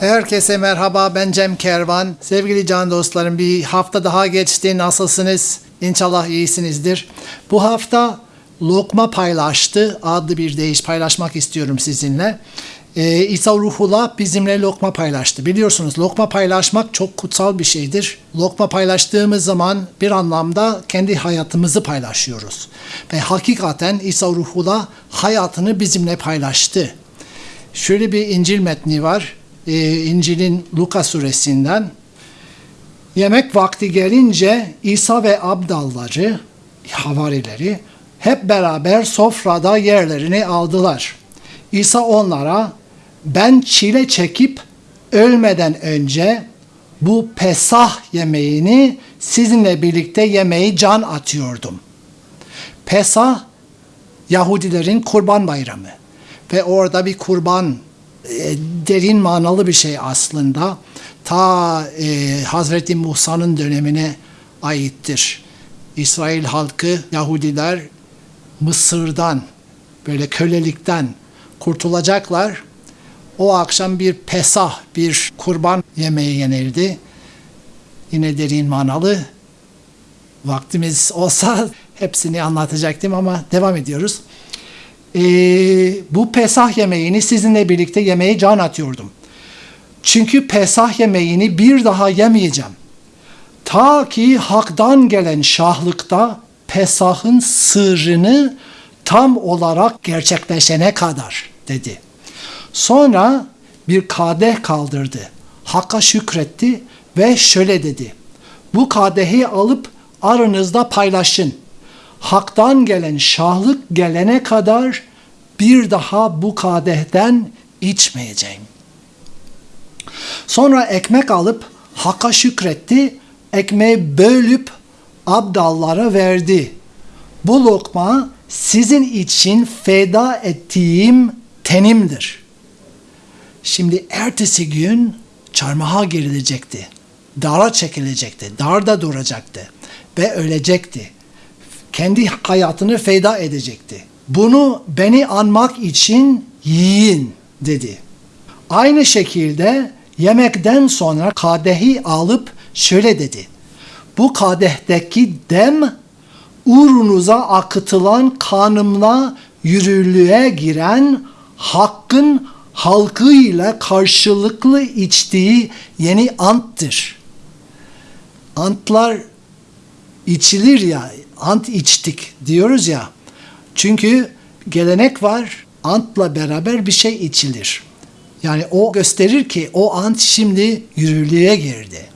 Herkese merhaba ben Cem Kervan. Sevgili can dostlarım bir hafta daha geçti. Nasılsınız? İnşallah iyisinizdir. Bu hafta Lokma Paylaştı adlı bir deyiş paylaşmak istiyorum sizinle. Ee, İsa Ruhullah bizimle lokma paylaştı. Biliyorsunuz lokma paylaşmak çok kutsal bir şeydir. Lokma paylaştığımız zaman bir anlamda kendi hayatımızı paylaşıyoruz. Ve hakikaten İsa Ruhullah hayatını bizimle paylaştı. Şöyle bir İncil metni var. Ee, İncil'in Luka suresinden. Yemek vakti gelince İsa ve abdalları, havarileri hep beraber sofrada yerlerini aldılar. İsa onlara ben çile çekip ölmeden önce bu Pesah yemeğini sizinle birlikte yemeği can atıyordum. Pesah Yahudilerin kurban bayramı ve orada bir kurban e, derin manalı bir şey aslında. Ta e, Hazreti Musa'nın dönemine aittir. İsrail halkı, Yahudiler Mısır'dan, böyle kölelikten kurtulacaklar. O akşam bir pesah, bir kurban yemeği yenildi. Yine derin manalı. Vaktimiz olsa hepsini anlatacaktım ama devam ediyoruz. Ee, bu pesah yemeğini sizinle birlikte yemeği can atıyordum. Çünkü pesah yemeğini bir daha yemeyeceğim. Ta ki haktan gelen şahlıkta pesahın sırrını tam olarak gerçekleşene kadar dedi. Sonra bir kadeh kaldırdı. Hakka şükretti ve şöyle dedi. Bu kadehi alıp aranızda paylaşın. Haktan gelen şahlık gelene kadar bir daha bu kadehten içmeyeceğim. Sonra ekmek alıp Hak'a şükretti, ekmeği bölüp abdallara verdi. Bu lokma sizin için feda ettiğim tenimdir. Şimdi ertesi gün çarmıha gerilecekti. Dara çekilecekti. Darda duracaktı. Ve ölecekti. Kendi hayatını feda edecekti. Bunu beni anmak için yiyin dedi. Aynı şekilde yemekten sonra kadehi alıp şöyle dedi. Bu kadehteki dem uğrunuza akıtılan kanımla yürürlüğe giren hakkın halkıyla karşılıklı içtiği yeni anttır. Antlar içilir ya, ant içtik diyoruz ya. Çünkü gelenek var, antla beraber bir şey içilir. Yani o gösterir ki o ant şimdi yürürlüğe girdi.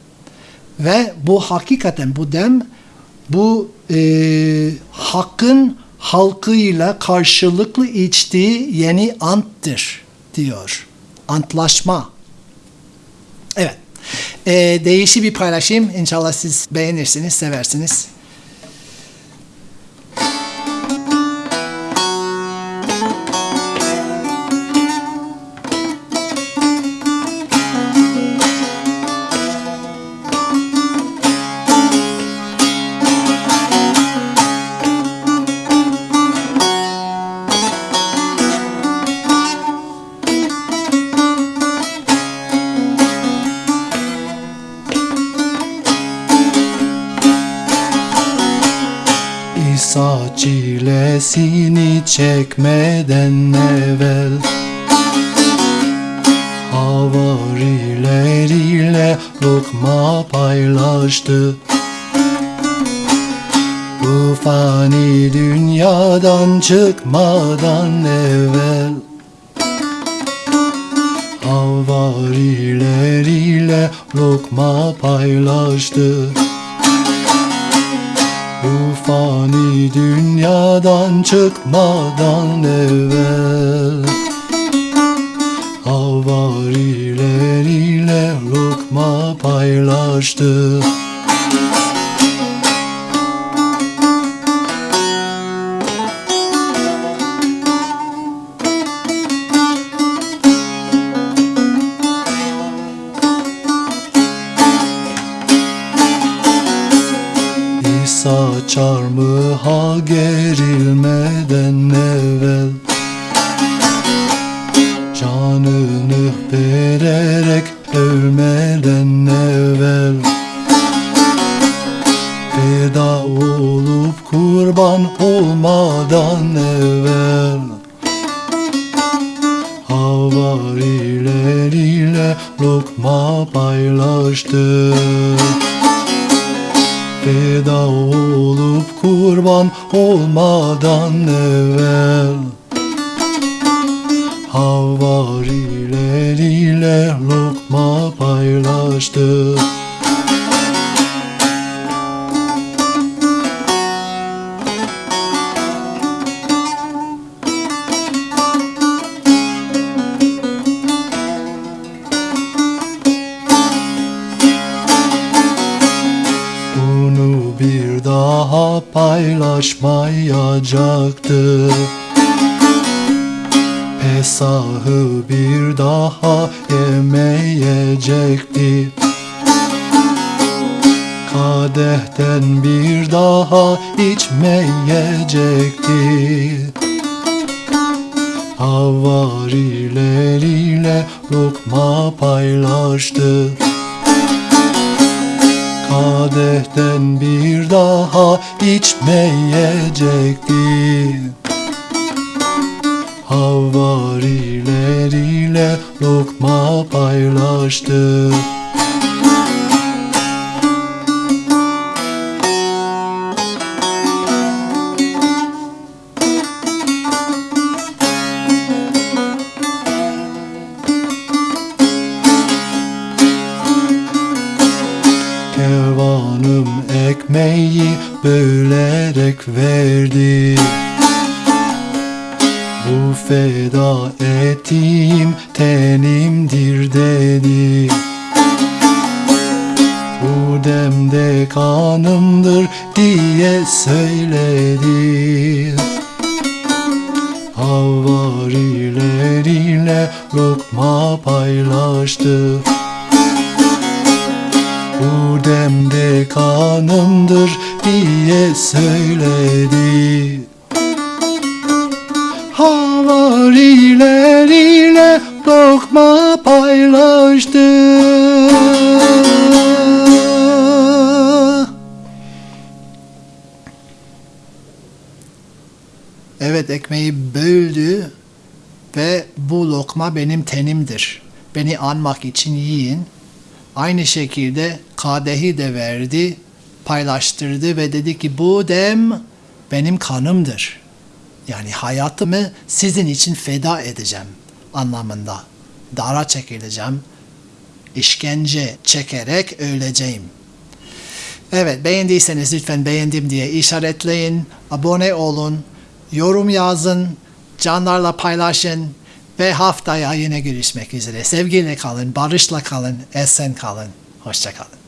Ve bu hakikaten bu dem bu e, hakkın halkıyla karşılıklı içtiği yeni anttır diyor. Antlaşma. Evet. E, değişi bir paylaşayım. İnşallah siz beğenirsiniz, seversiniz. Çilesini çekmeden evvel Havarileriyle lokma paylaştı. Bu fani dünyadan çıkmadan evvel Havarileriyle lokma paylaştı bu fani dünyadan çıkmadan evvel. Havarileriyle lokma paylaştı İsa çarmıha gerilmeden evvel. Canı Canını vererek ölmeden evvel. Feda olup kurban olmadan evvel. Havarileriyle lokma paylaştı Feda olup kurban olmadan evvel. Havarileriyle lokma paylaştı paylaşmayacaktı Pesahı bir daha yemeyecekti. Kadehten bir daha içmeyecekti. Havarileriyle lokma paylaştı Kadehten bir daha içmeyecekti Havarileriyle lokma paylaştı bölerek verdi. Bu feda ettiğim tenimdir dedi. Bu demde kanımdır diye söyledi. Havarileriyle lokma paylaştı bu demde kanımdır diye söyledi Havarileriyle lokma paylaştı Evet ekmeği böldü ve bu lokma benim tenimdir. Beni anmak için yiyin. Aynı şekilde kadehi de verdi, paylaştırdı ve dedi ki bu dem benim kanımdır. Yani hayatımı sizin için feda edeceğim anlamında. Dara çekileceğim, işkence çekerek öleceğim. Evet beğendiyseniz lütfen beğendim diye işaretleyin, abone olun, yorum yazın, canlarla paylaşın ve haftaya yine görüşmek üzere. Sevgiyle kalın, barışla kalın, esen kalın, hoşça kalın.